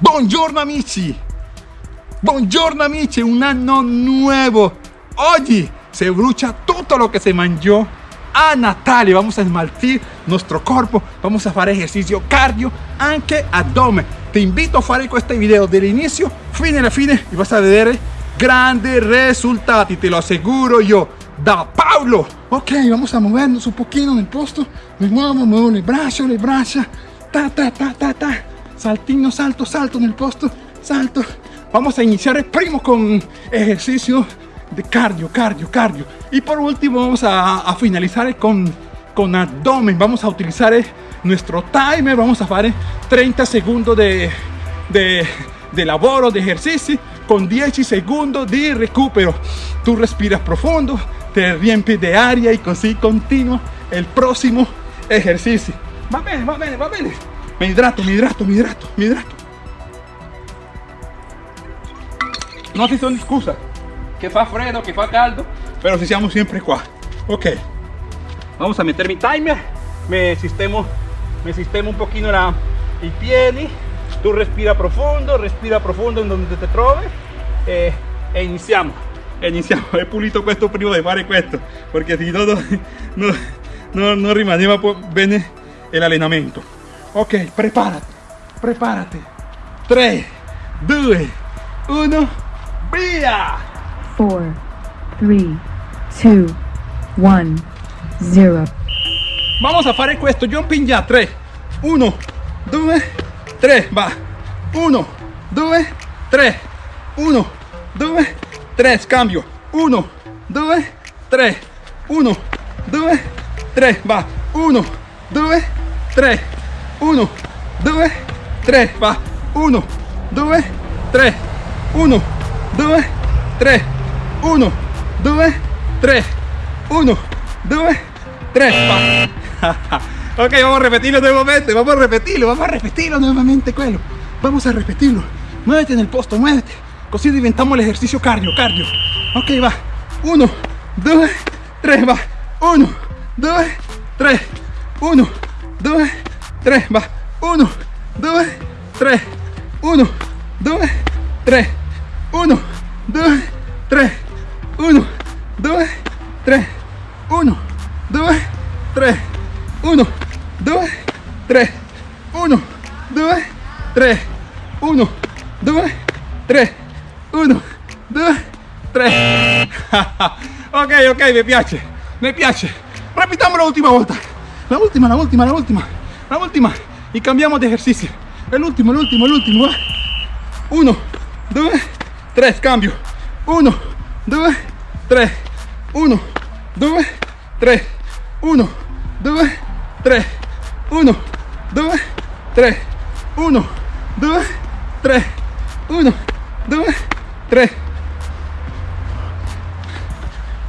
Buongiorno amici! Buongiorno amici, un anno nuevo. Hoy se brucha todo lo que se mangió a Natale. Vamos a esmaltir nuestro cuerpo, vamos a hacer ejercicio cardio, anche abdomen. Te invito a hacer este video del inicio, fine a fine y vas a ver grandes resultados, te lo aseguro yo. Da Pablo. Ok, vamos a movernos un poquito en el posto. Me muevo, muevo el brazo, el brazo. Ta, ta, ta, ta, ta. Saltino, salto, salto nel posto. Salto. Vamos a iniciar primo con ejercicio de cardio, cardio, cardio. Y por último vamos a, finalizar con, con abdomen. Vamos a utilizar nuestro timer. Vamos a hacer 30 segundos de, de, de de ejercicio con 10 segundos de recupero. Tú respiras profundo, te riempis de aria y así continúa el próximo ejercicio. Va bene, va bene, va bene. Me hidrato, me hidrato, me hidrato, me hidrato. No si son excusas, que fa freddo, que fa caldo, pero si siamo siempre qua. Ok, vamos a meter mi timer, me sistemo, me sistemo un poquito la, i piedi, tu respira profondo, respira profondo in donde te trovi e, e iniziamo. E iniziamo. He pulito questo prima di fare questo, perché se no, no, no, non rimaneva bene l'allenamento. Ok, preparati, preparati. 3, 2, 1, via! 4, 3, 2, 1, 0. Vamos a fare questo jumping ya. 3, 1, 2, 3, va. 1, 2, 3, 1, 2, 3, cambio. 1, 2, 3, 1, 2, 3, va. 1, 2, 3, 1, 2, 3, va. 1, 2, 3, 1, 2, 3, 1, 2, 3, 1, 2, 3, va. ok, vamos a repetirlo nuevamente, vamos a repetirlo, vamos a repetirlo nuevamente, quello. Vamos a repetirlo. Muévete en el posto, muévete. Así diventamos el ejercicio cardio, cardio. Ok, va. 1, 2, 3, va. 1, 2, 3, 1, 2, 3, va. 1, 2, 3, 1, 2, 3, 1, 2, 3, 1, 2, 3, 1, 2, 3, 1, 2, 3, 1, 2, 3, 1, 2, 3, 1, 2, 3. ok, ok, mi piace, mi piace. Repitamos la última volta. La última, la última, la última, la última. Y cambiamos de ejercicio. El último, el último, el último. 1, 2, 3, cambio. 1, 2, 3, 1, 2, 3, 1, 2, 3, 1, 2, 3, 1, 2, 3, 1, 2, 3,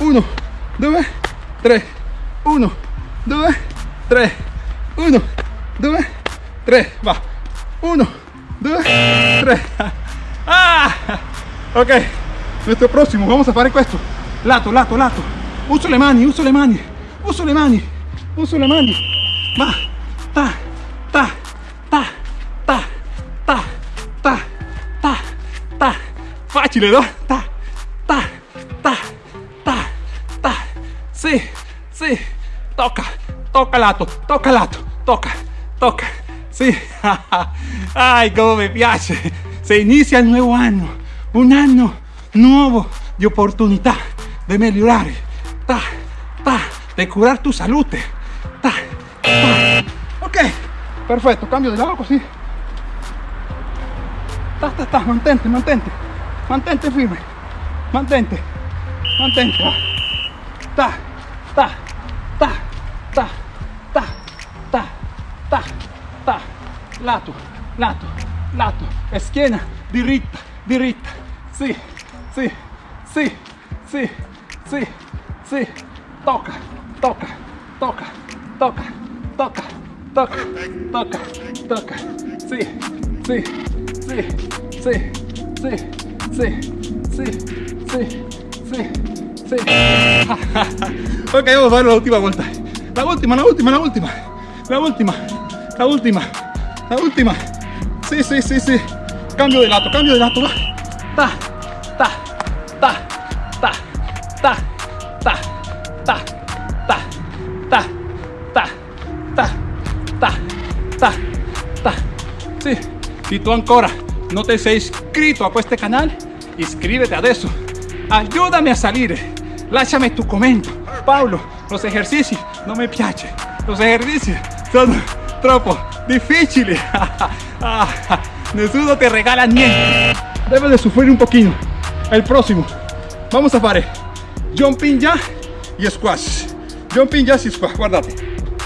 1, 2, 3, 1, 2, 3, 1, 2, 3, va. 1, 2, 3. Ah! Ok, nuestro próximo, vamos a fare questo. Lato, lato, lato. Uso le mani, uso le mani, uso le mani, uso le mani. Va, ta, ta, ta, ta, ta, ta, ta, ta. Facile, no? Ta, ta, ta, ta, ta. Sì, sì. Tocca, tocca lato, tocca lato, tocca, tocca. Sì. Ay, como me piace. Se inicia el nuevo año. Un año nuevo de oportunidad de mejorar. Ta, ta, de curar tu salud. Ta, ta. Ok, perfecto. Cambio de lado así. Ta, ta, ta. Mantente, mantente. Mantente firme. Mantente. Mantente. ta, ta, ta, ta, ta, ta, ta. Lato, lato, lato. Schiena diritta, diritta. Sì, sì, sì, sì, sì, sì. Tocca, tocca, tocca, tocca, tocca, tocca, tocca, tocca. Sì, sì, sì, sì, sì, sì, sì, sì, sì, sì. ok, vamos a fare la última vuelta. La última, la última, la última. La última, la última, la última. Sí, sí, sí, sí. cambio de lato, cambio de lato, va. Ta, ta, ta, ta, ta, ta, ta, ta, ta, ta, ta, ta, ta, ta. Sì, se tu ancora non ti sei iscritto a questo canale, iscrivete adesso. Ayúdame a salire. Lasciami tu commento. Paolo, los ejercicios non mi piace. Los ejercicios sono troppo difficili. Ah, Nessuno te regala niente. Debes de sufrir un poquito. El próximo. Vamos a fare jumping ya y squash. Jumping jazz y squash. Guardate.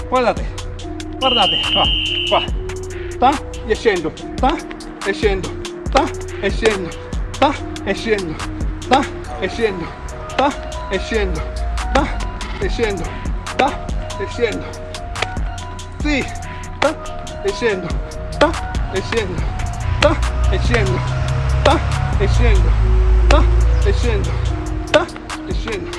Guardate. Guardate. Va. Va. Ta e scendo. Ta e scendo. Ta e scendo. Ta e scendo. Ta e scendo. Ta e. Ta e. Ta e desciendo, ta, desciendo, ta, desciendo, ta, desciendo, ta, desciendo, ta, desciendo.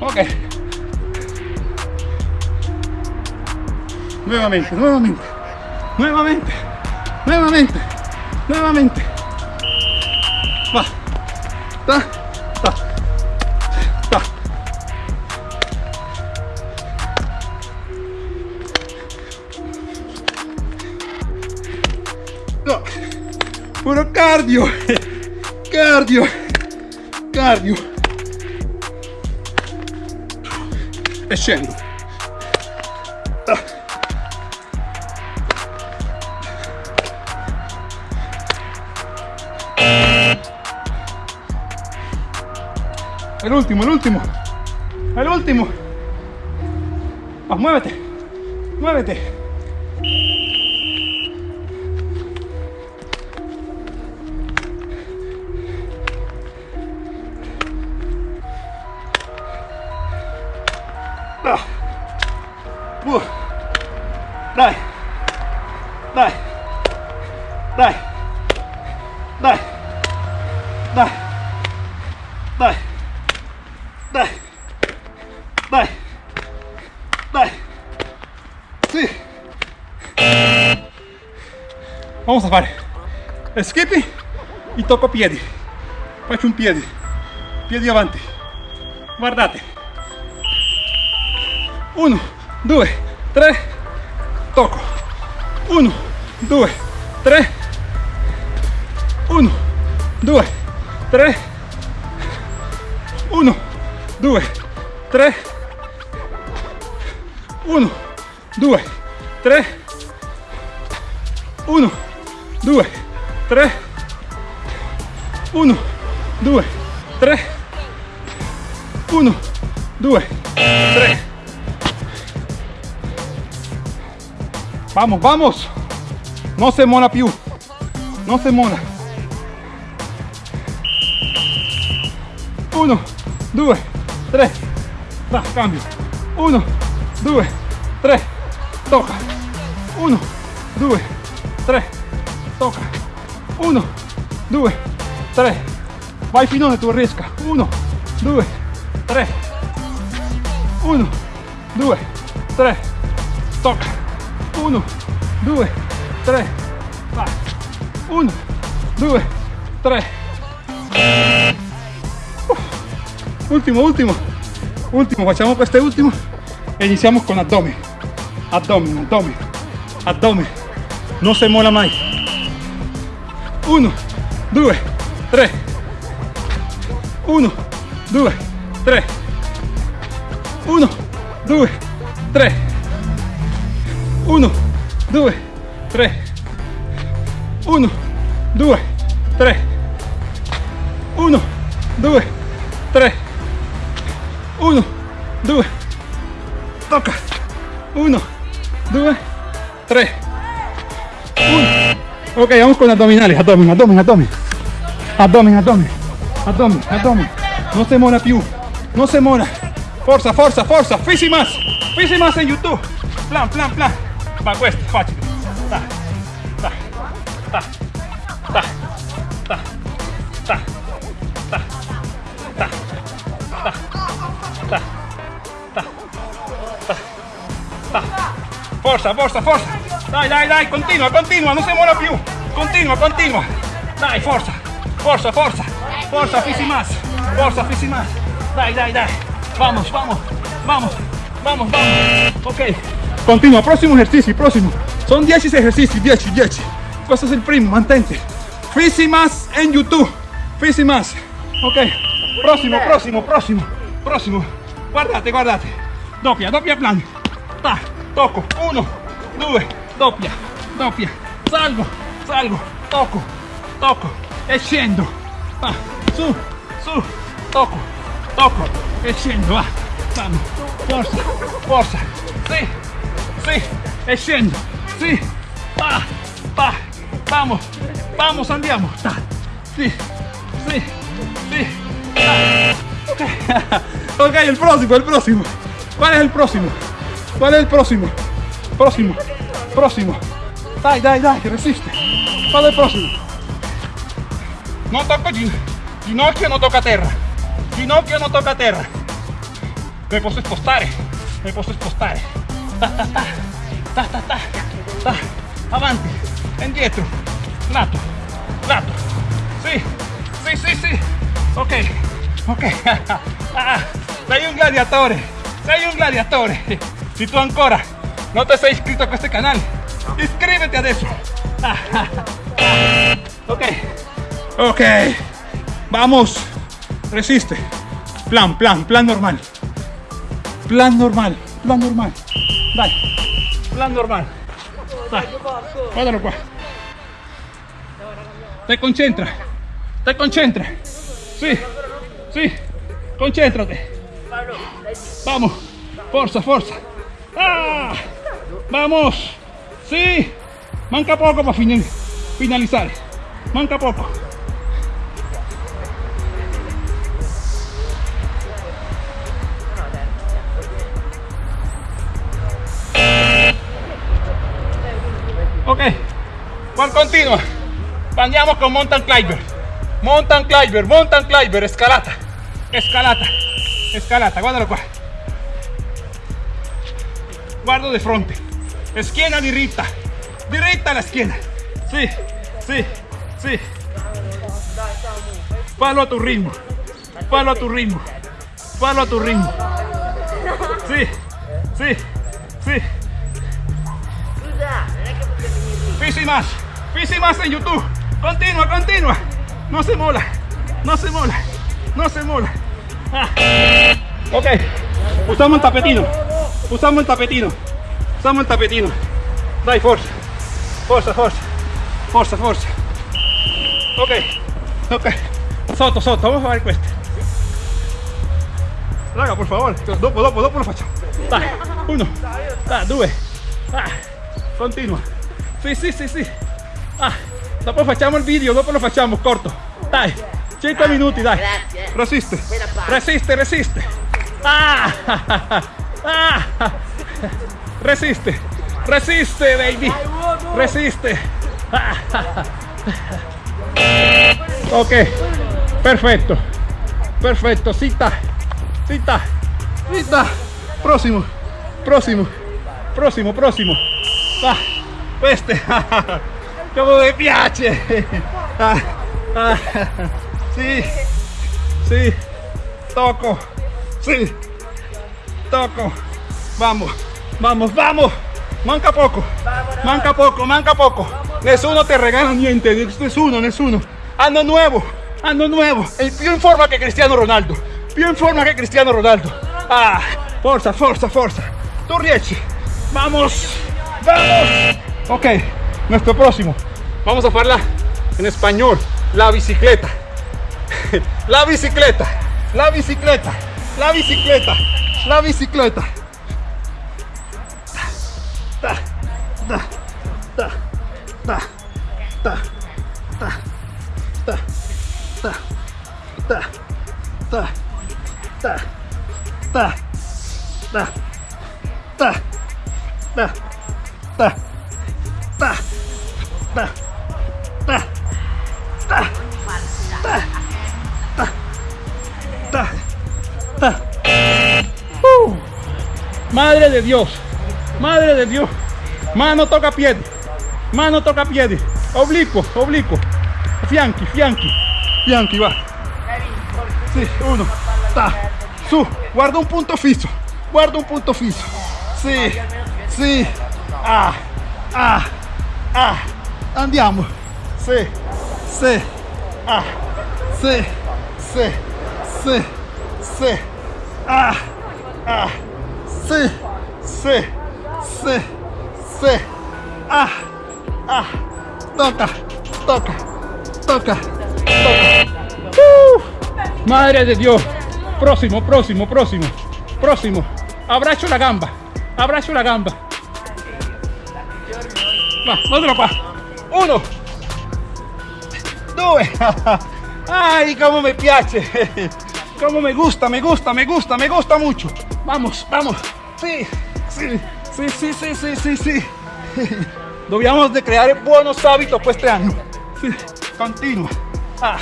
Ok. Nuevamente, nuevamente, nuevamente, nuevamente, nuevamente. Va. Ta, ta. No. Cardio. Cardio. Cardio. E scendo. È ah. l'ultimo, è l'ultimo. È l'ultimo. Mas muévete. Muévete. Dai. Dai. Dai. Dai. Dai. Dai. Dai. Dai. Dai. Sì. Vamos a fare skipping e tocco piedi. Faccio un piedi. Piedi avanti. Guardate. Uno, 2, 3, tocco, 1, 2, 3, 1, 2, 3, 1, 2, 3, 1, 2, 3, 1, 2, 3, 1, 2, 3, 1, 2, 3, Vamos, vamos. No se mola, Piu. No se mola. Uno, due, tres. Da, cambio. Uno, due, tres. Toca. Uno, due, tres. Toca. Uno, due, tres. Vai finone, tu riesca. Uno, due, tres. Uno, due, tres. Toca. 1 2 3 va. 1 2 3 uh. último último. Último facciamo este último. E iniziamo con abdomen. Abdomen abdomen. Abdomen. Non si mola mai 1 2 3 1 2 3 1 2 3 uno, due, tre. Uno, due, tre. Uno, due, tre. Uno, due. Tocca. Uno, due, tre. Uno. Ok, vamos con abdominales. Abdomen, abdomen, abdomen. Abdomen, abdomen. Abdomen, abdomen. No se mora più. No se mora. Forza, forza, forza. Fisi más. Fisi más en YouTube. Plan, plan, plan. Va questo, facile. Ta, ta, ta, ta, ta, ta, ta, ta, ta, ta, ta, ta, ta, Forza, forza, forza. Dai, dai, dai, continua, continua, non si muove più. Continua, continua. Dai, forza, forza, forza. Forza, fissi más. Forza, fissi más. Dai, dai, dai. Vamos, vamos, vamos, vamos, vamos. Ok. Continua, prossimo ejercicio, prossimo. Son 10 ejercicios, 10, 10. Questo es il primo, mantente. Fissi más en YouTube. Fissi más. Ok. Prossimo, prossimo, prossimo, prossimo. Guardate, guardate. Doppia, doppia plan. Ta, tocco. Uno, due, doppia, doppia. Salgo, salgo, tocco, tocco e su, su, tocco, tocco e. Va, vamos. Forza, forza. Sì, sì, e scendo. Sì, va, va. Vamos, vamos, andiamo. Ta, sì, sì, sì. ta. Ok, el próximo, el próximo. ¿Cuál es el próximo? ¿Cuál es el próximo? Próximo, próximo. Dai, dai, dai, resiste. ¿Cuál es el próximo? No toco gin- ginocchio, no toca terra. Ginocchio no toca terra. Me posso spostare, me posso spostare. Ta ta ta, ta ta ta. Avanti, indietro, lato, lato. Sì, sì, sì, sì. Ok, ok. Ah, sei un gladiatore, sei un gladiatore. Si tu ancora no te sei iscritto a questo canale, iscríbete adesso. Ah, ah, ah. Ok, ok. Vamos, resiste. Plan, plan, plan normal. Plan normal, plan normal. Dai, plan normal. Dai, guardalo qua. Te concentra, te concentra. Sí, sí, concéntrate. Vamos, forza, forza. Ah, vamos. Sí, manca poco para fin- finalizar. Manca poco. ¿Cuál continua? Andiamo con mountain climber. Mountain climber, mountain climber, escalata. Escalata, escalata, guardalo qua. Guardo de fronte. Schiena diritta. Diritta la schiena. Sì, sì, sì. Fallo a tu ritmo. Fallo a tu ritmo. Fallo a tu ritmo. Sì, sì, sì. Fisi más, Fisi más en YouTube. Continua, continua. No se mola, no se mola, no se mola. Ah. Ok, usamos el tapetino. Usamos el tapetino. Usamos el tapetino. Dai, forza, forza, forza, forza, forza. Ok, ok. Sotto, sotto, vamos a fare questo. Raga, por favor, dopo, dopo, dopo lo facciamo. Dai, uno, dai, due, ah, continua. Sì, sì, sì, sì. Ah, dopo facciamo il video, dopo lo facciamo corto. Dai, 5 minuti, dai. Resiste, resiste, resiste. Ah, ah, resiste, resiste, baby. Resiste. Ok, perfecto, perfecto. Cita, cita, cita. Próximo, próximo, próximo, próximo. Ah, queste, come mi piace. Ah, ah, sì, sì, toco. Vamos, vamos, vamos. Manca poco, manca poco, manca poco. Nessuno te regala niente, nessuno, nessuno. Anno nuevo, anno nuevo. El più in forma che Cristiano Ronaldo. Più in forma che Cristiano Ronaldo. Ah, forza, forza, forza. Tú riesci. Vamos, vamos. Ok, nuestro próximo. Vamos a hacerla en español. La bicicleta. La bicicleta. La bicicleta. La bicicleta. La bicicleta. Ta, ta, ta, ta, ta, ta, ta, ta, ta, ta, ta, ta, ta, ta, ta, ta, ta, Uh. Madre de Dios, madre de Dios, Mano toca piede. Mano toca piede. Oblicuo, oblicuo. Fianchi, fianchi. Fianchi, va. Sì, uno. Ta. Su, guarda un punto fisso. Guarda un punto fisso. Sì, sì. Ah, ah, ah. Andiamo. Sì, sì. Ah, sì, sì, sì, sì. Ah, ah. Sì, sì, sì, sì. Ah, ah. Toca, toca, toca, toca. Uh, madre de Dios. Próximo, próximo, próximo, próximo. Abrazo la gamba, abrazo la gamba. Va, otro qua. Uno. Due. Ay, cómo me piace. Cómo me gusta, me gusta, me gusta, me gusta mucho. Vamos, vamos. Sí, sí, sí, sí, sí, sí, sí, sí. De creare buenos hábitos pues este año. Sí, continua. Ah,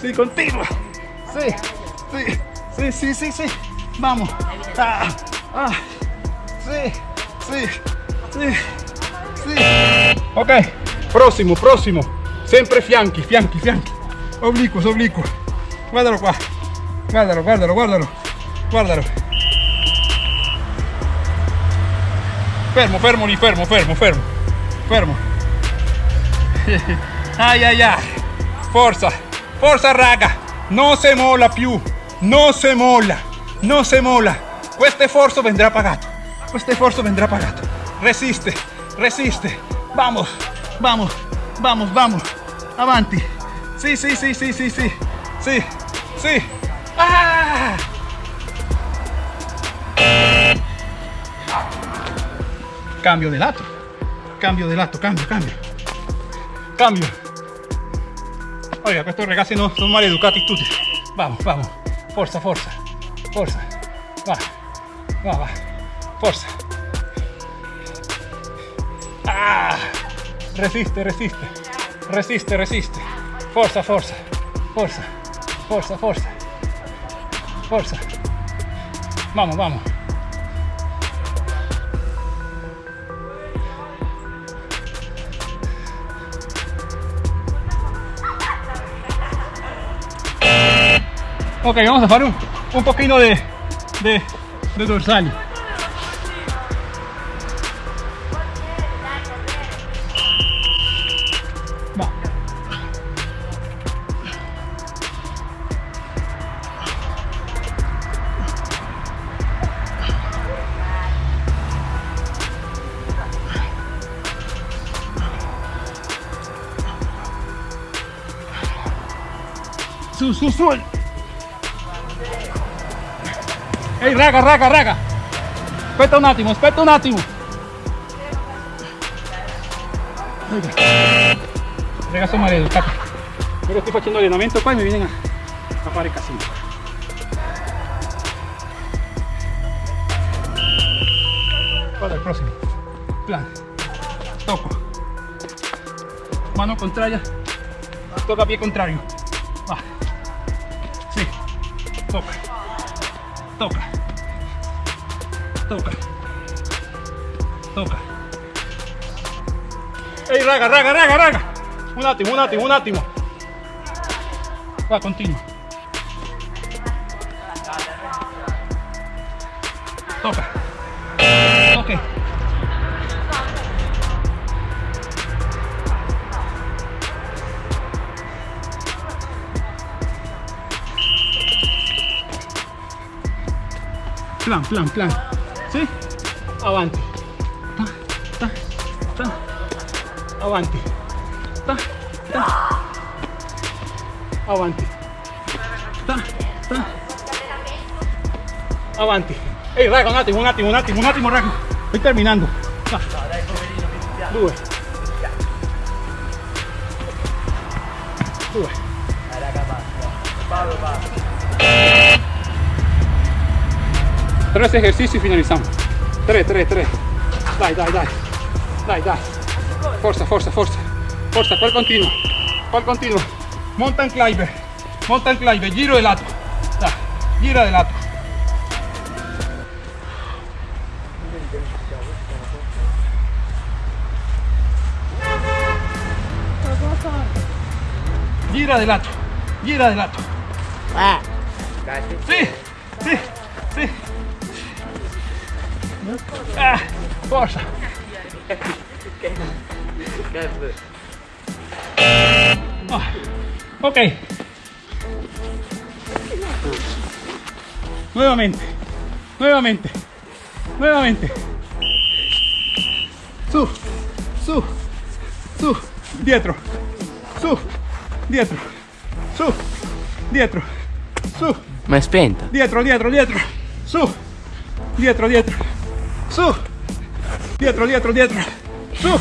sí, continua. Sí, sí, sí, sí, sí, sí. Vamos. Ah, ah, sí, sí, sí, sí. Ok, próximo, próximo. Sempre fianchi, fianchi, fianchi. Oblicuos, oblicuos. Guardalo qua. Guardalo, guardalo, guardalo. Guardalo. Fermo, fermo lì, fermo, fermo, fermo. Fermo. Ai ai ai. Forza, forza raga. Non si molla più. Non si molla. Non si molla. Questo sforzo vendrà pagato. Questo sforzo vendrà pagato. Resiste, resiste. Vamos, vamos, vamos, vamos. Avanti. Sí, sí, sí, sí, sí, sí. Sí, sí. ¡Ah! Cambio de lato. Cambio de lato, cambio, cambio. Cambio. Oiga, estos ragazzi no sono maleducati tutti. Vamos, vamos. Forza, forza. Forza. Va. Va, va. Forza. Ah! Resiste, resiste. Resiste, resiste. Forza, forza. Forza. Forza, forza. Forza. Vamos, vamos. Ok, vamos a hacer un, un poquito de, de, de dorsal. Su, su, raga, raga, raga! Aspetta un attimo, aspetta un attimo! Raga, raga sono maleducati. Io sto facendo allenamento qua e mi viene a, a fare casino. Guarda il prossimo. Plan. Tocco. Mano contraria. Tocca pie contrario. Tocca. Tocca. Tocca. Tocca. Ehi raga, raga, raga, raga. Un attimo, un attimo, un attimo. Va, continua. Tocca. Plan, plan, plan. Sì? Avanti. Ta, ta, ta. Avanti. Ta, ta. Avanti. Ta, ta. Avanti. Ehi raga, un attimo, un attimo, un attimo, un attimo raga. Sto terminando. Va. Due. Due. Tres ejercicios y finalizamos. Tres, tres, tres. Dai, dai, dai. Dai, dai. Forza, forza, forza. Forza, cual continuo. Cual continuo. Mountain climber. Mountain climber. Giro de lato. Dai. Gira de lato. Gira de lato. Gira de lato. Ah. Sí, sí. Ah. Ah, ok. Nuevamente, nuevamente, nuevamente. Su, su, su, dietro, su, dietro, su, dietro, su, Ma è spenta. dietro, dietro, dietro, su, dietro, dietro, su, dietro, dietro, dietro, su,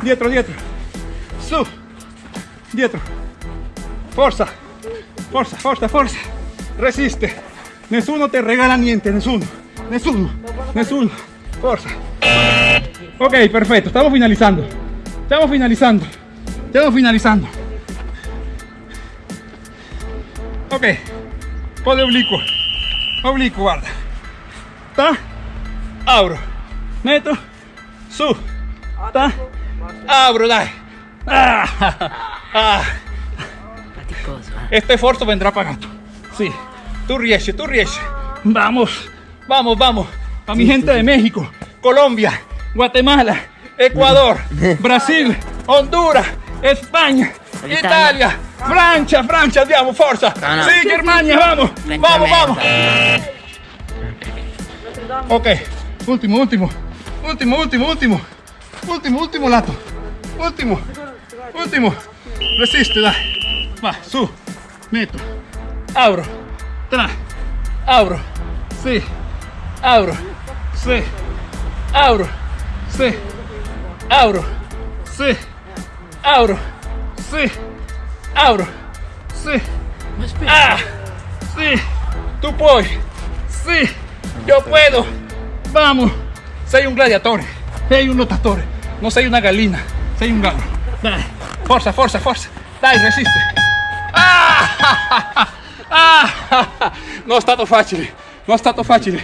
dietro, dietro, su, dietro, forza, forza, forza, forza, resiste, nessuno te regala niente, nessuno, nessuno, nessuno, forza. Ok, perfecto, estamos finalizando, estamos finalizando, estamos finalizando. Ok, po' di obliquo, obliquo, guarda. Ta, apro, metto, su, ta, apro, dai. Ah, ah. Este esfuerzo vendrá pagato. Sí, tú riesci, tú riesci. Vamos, vamos, vamos. A mi gente de México, Colombia, Guatemala, Ecuador, Brasil, Honduras, España, Italia. Italia, Francia, Francia, andiamo, forza. No, no. Sí, Germania, vamos, vamos, vamos. Ok, último, último, último, último, último, último, último lato, último, último, resiste, dai, va, su, metto, apro, tra, apro, sì, apro, sì, apro, sì, apro, sì, apro, sì, Ma spenta. Ah, sí, tú puedes. Sí, yo puedo. Vamos. Sei un gladiatore, sei un lottatore, non sei una gallina, sei un gallo. Dai, forza, forza, forza. Dai, resiste. Ah, ah, non è stato facile, non è stato facile.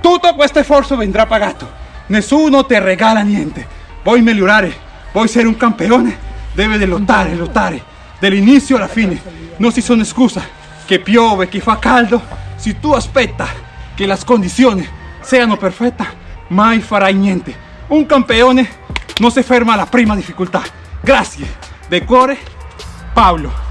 Tutto questo sforzo vendrà pagato. Nessuno te regala niente. Vuoi migliorare, vuoi essere un campione, deve di lottare, lottare. Dall'inizio alla fine. Non ci sono scuse. Che piove, che fa caldo. Se tu aspetta che le condizioni siano perfette, mai farai niente. Un campione non si ferma alla prima difficoltà. Grazie. De cuore, Paolo.